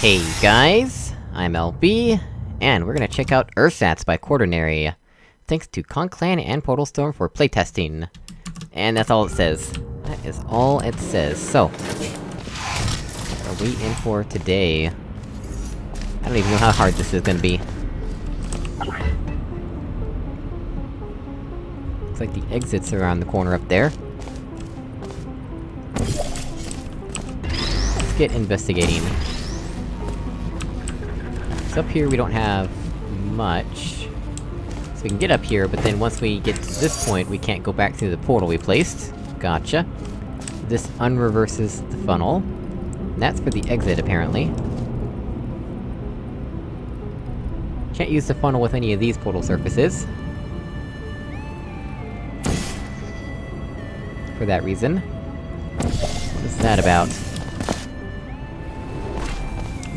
Hey guys, I'm LB, and we're gonna check out Ersatz by Quaternary. Thanks to Conclan and Portalstorm for playtesting. And that's all it says. That is all it says, so... What are we in for today? I don't even know how hard this is gonna be. Looks like the exits around the corner up there. Let's get investigating. So up here we don't have... much. So we can get up here, but then once we get to this point, we can't go back through the portal we placed. Gotcha. This unreverses the funnel. And that's for the exit, apparently. Can't use the funnel with any of these portal surfaces. For that reason. What is that about?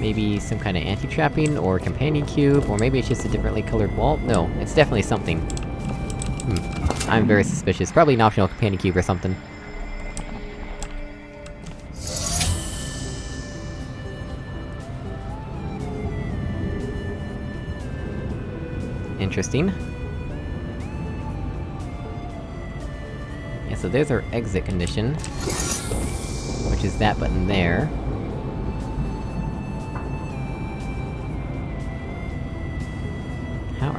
Maybe some kind of anti-trapping, or companion cube, or maybe it's just a differently colored wall? No, it's definitely something. Hmm. I'm very suspicious. Probably an optional companion cube or something. Interesting. Yeah, so there's our exit condition. Which is that button there.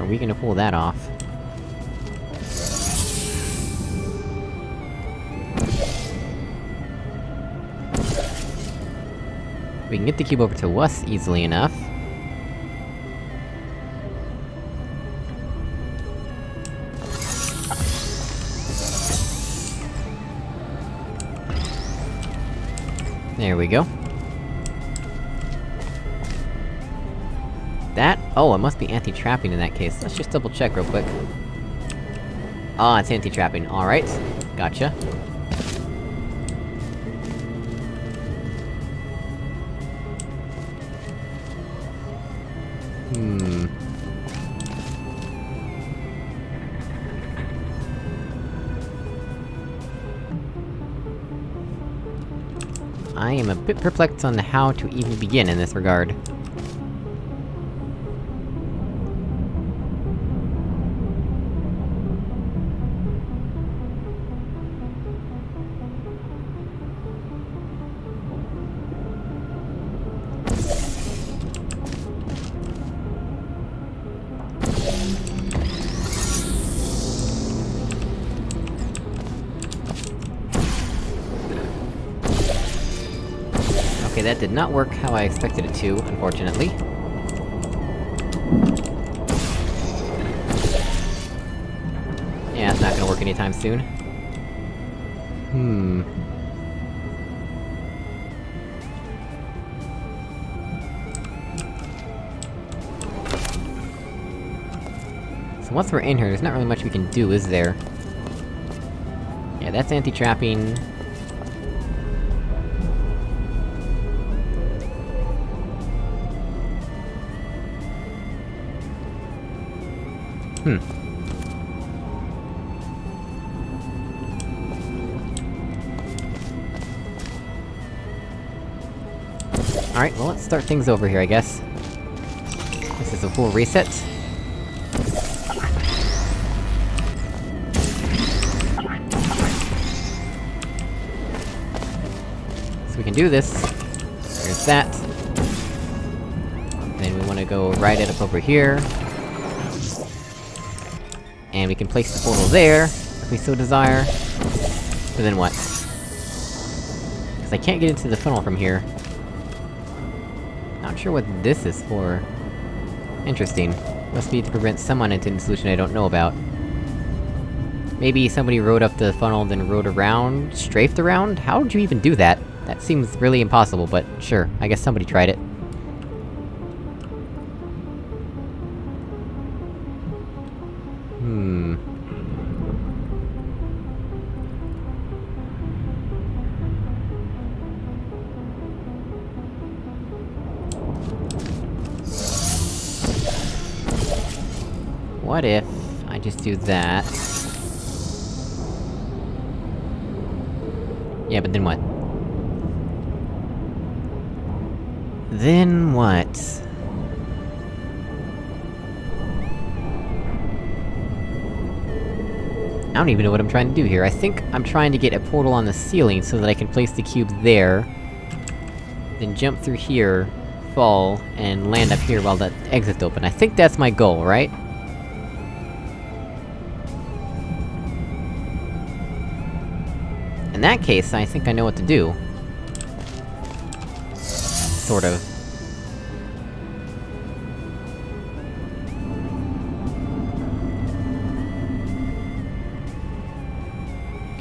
Are we gonna pull that off? We can get the cube over to us easily enough. There we go. Oh, it must be anti-trapping in that case. Let's just double check real quick. Ah, it's anti-trapping. Alright. Gotcha. Hmm... I am a bit perplexed on how to even begin in this regard. Okay, that did not work how I expected it to, unfortunately. Yeah, it's not gonna work anytime soon. Hmm... So once we're in here, there's not really much we can do, is there? Yeah, that's anti-trapping. Hmm. Alright, well let's start things over here, I guess. This is a full reset. So we can do this. There's that. Then we wanna go right it up over here. And we can place the portal there, if we so desire. But then what? Because I can't get into the funnel from here. Not sure what this is for. Interesting. Must be to prevent someone entering the solution I don't know about. Maybe somebody rode up the funnel, then rode around, strafed around? How would you even do that? That seems really impossible, but sure, I guess somebody tried it. What if I just do that? Yeah, but then what? Then what? I don't even know what I'm trying to do here. I think I'm trying to get a portal on the ceiling so that I can place the cube there. Then jump through here, fall, and land up here while the exit's open. I think that's my goal, right? That case, I think I know what to do. Sort of.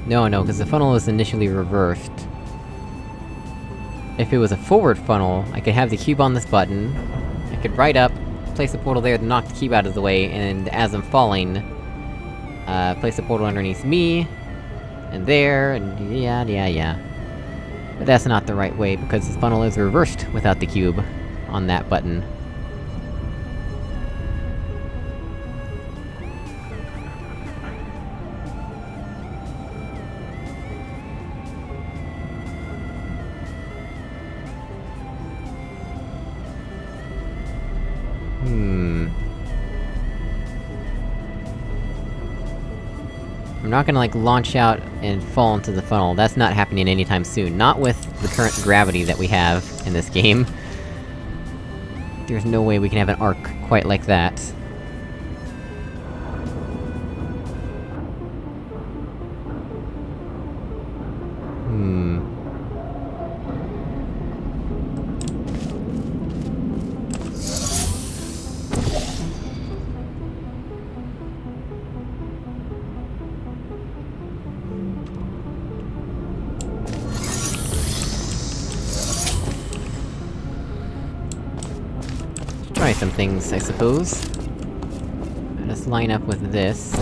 No, no, because the funnel is initially reversed. If it was a forward funnel, I could have the cube on this button, I could ride up, place a portal there to knock the cube out of the way, and as I'm falling, uh, place a portal underneath me, and there, and yeah, yeah, yeah. But that's not the right way, because the funnel is reversed without the cube on that button. I'm not gonna, like, launch out and fall into the funnel, that's not happening anytime soon. Not with the current gravity that we have in this game. There's no way we can have an arc quite like that. Some things, I suppose. Let's line up with this.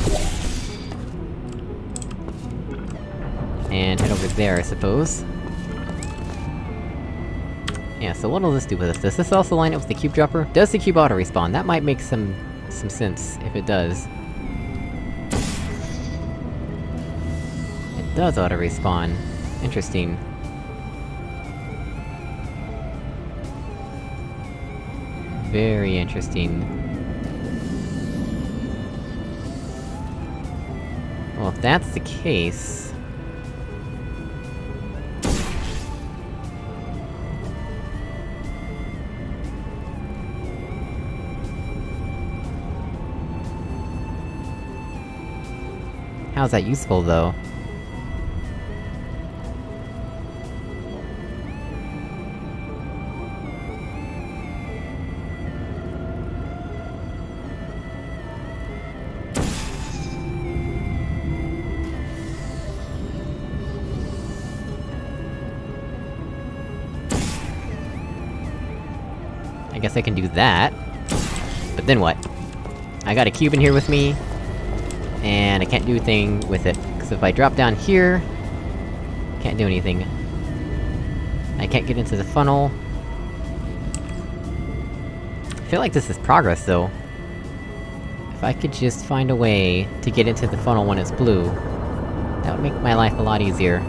And head over there, I suppose. Yeah, so what'll this do with us? Does this also line up with the cube dropper? Does the cube auto-respawn? That might make some... some sense, if it does. It does auto-respawn. Interesting. Very interesting. Well, if that's the case... How's that useful, though? Guess I can do that. But then what? I got a cube in here with me... And I can't do a thing with it, because if I drop down here... Can't do anything. I can't get into the funnel. I feel like this is progress, though. If I could just find a way to get into the funnel when it's blue... That would make my life a lot easier.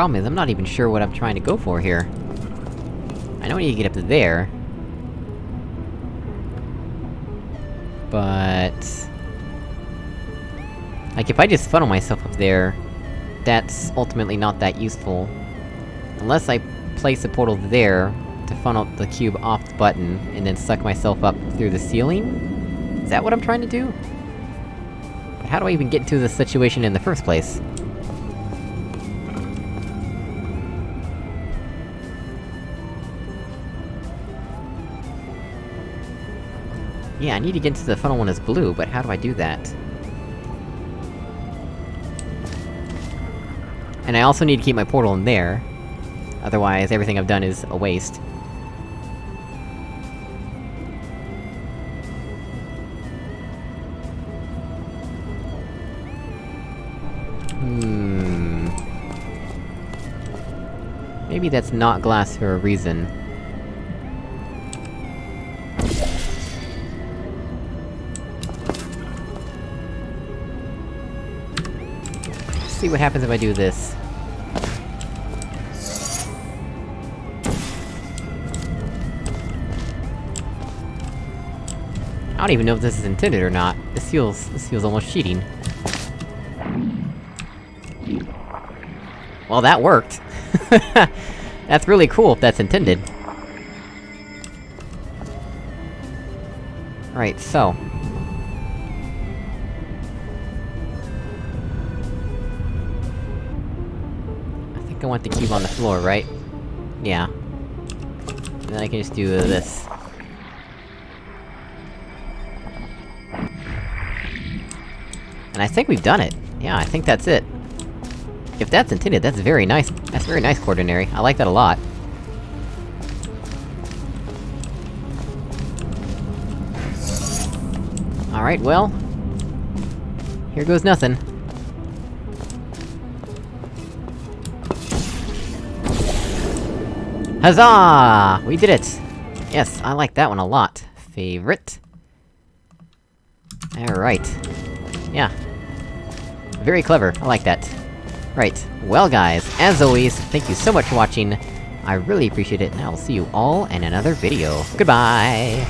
Problem is, I'm not even sure what I'm trying to go for here. I know I need to get up to there. But... Like, if I just funnel myself up there, that's ultimately not that useful. Unless I place a portal there, to funnel the cube off the button, and then suck myself up through the ceiling? Is that what I'm trying to do? But how do I even get into this situation in the first place? Yeah, I need to get into the funnel when it's blue, but how do I do that? And I also need to keep my portal in there. Otherwise, everything I've done is a waste. Hmm... Maybe that's not glass for a reason. See what happens if I do this. I don't even know if this is intended or not. This feels- this feels almost cheating. Well, that worked! that's really cool if that's intended. Right, so... think I want the cube on the floor, right? Yeah. And then I can just do this. And I think we've done it. Yeah, I think that's it. If that's intended, that's very nice- that's very nice, Quaternary. I like that a lot. Alright, well... Here goes nothing. Huzzah! We did it! Yes, I like that one a lot. Favorite. Alright. Yeah. Very clever, I like that. Right, well guys, as always, thank you so much for watching, I really appreciate it, and I will see you all in another video. Goodbye!